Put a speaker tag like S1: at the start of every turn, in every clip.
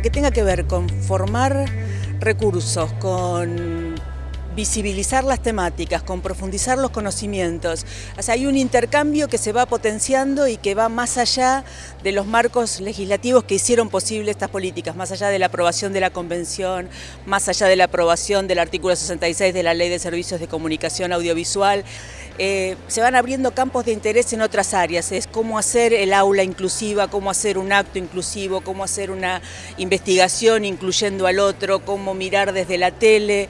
S1: que tenga que ver con formar recursos, con visibilizar las temáticas, con profundizar los conocimientos. O sea, hay un intercambio que se va potenciando y que va más allá de los marcos legislativos que hicieron posible estas políticas, más allá de la aprobación de la Convención, más allá de la aprobación del artículo 66 de la Ley de Servicios de Comunicación Audiovisual. Eh, se van abriendo campos de interés en otras áreas, es cómo hacer el aula inclusiva, cómo hacer un acto inclusivo, cómo hacer una investigación incluyendo al otro, cómo mirar desde la tele,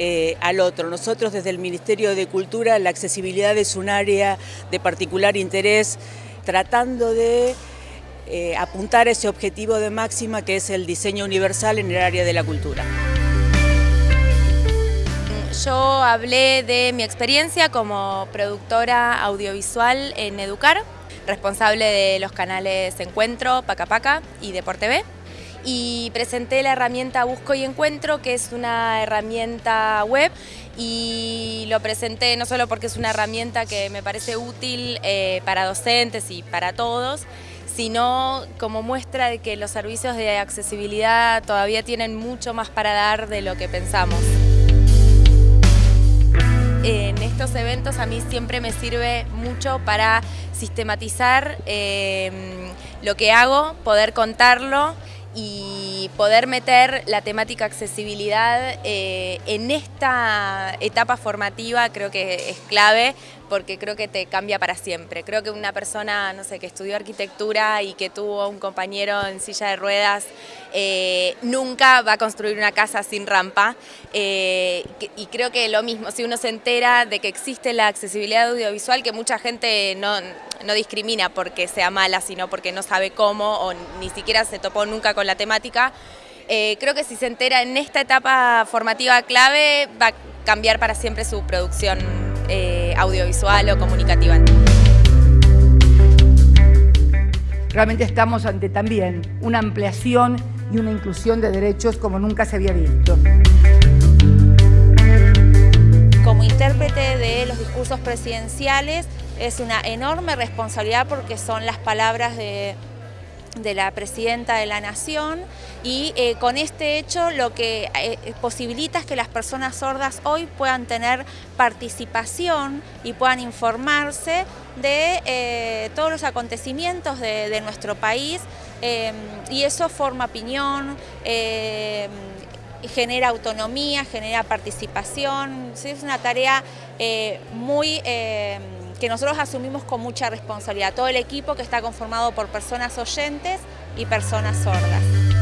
S1: eh, al otro. Nosotros desde el Ministerio de Cultura la accesibilidad es un área de particular interés tratando de eh, apuntar ese objetivo de máxima que es el diseño universal en el área de la cultura.
S2: Yo hablé de mi experiencia como productora audiovisual en Educar, responsable de los canales Encuentro, Paca Paca y Deporte y presenté la herramienta Busco y Encuentro, que es una herramienta web y lo presenté no solo porque es una herramienta que me parece útil eh, para docentes y para todos, sino como muestra de que los servicios de accesibilidad todavía tienen mucho más para dar de lo que pensamos. En estos eventos a mí siempre me sirve mucho para sistematizar eh, lo que hago, poder contarlo y poder meter la temática accesibilidad eh, en esta etapa formativa creo que es clave porque creo que te cambia para siempre. Creo que una persona, no sé, que estudió arquitectura y que tuvo un compañero en silla de ruedas, eh, nunca va a construir una casa sin rampa. Eh, y creo que lo mismo, si uno se entera de que existe la accesibilidad audiovisual, que mucha gente no, no discrimina porque sea mala, sino porque no sabe cómo o ni siquiera se topó nunca con la temática, eh, creo que si se entera en esta etapa formativa clave, va a cambiar para siempre su producción eh, audiovisual o comunicativa.
S3: Realmente estamos ante también una ampliación y una inclusión de derechos como nunca se había visto.
S4: Como intérprete de los discursos presidenciales es una enorme responsabilidad porque son las palabras de la Presidenta de la Nación. Y eh, con este hecho lo que eh, posibilita es que las personas sordas hoy puedan tener participación y puedan informarse de eh, todos los acontecimientos de, nuestro país. Y eso forma opinión, genera autonomía, genera participación, es una tarea muy que nosotros asumimos con mucha responsabilidad, todo el equipo que está conformado por personas oyentes y personas sordas.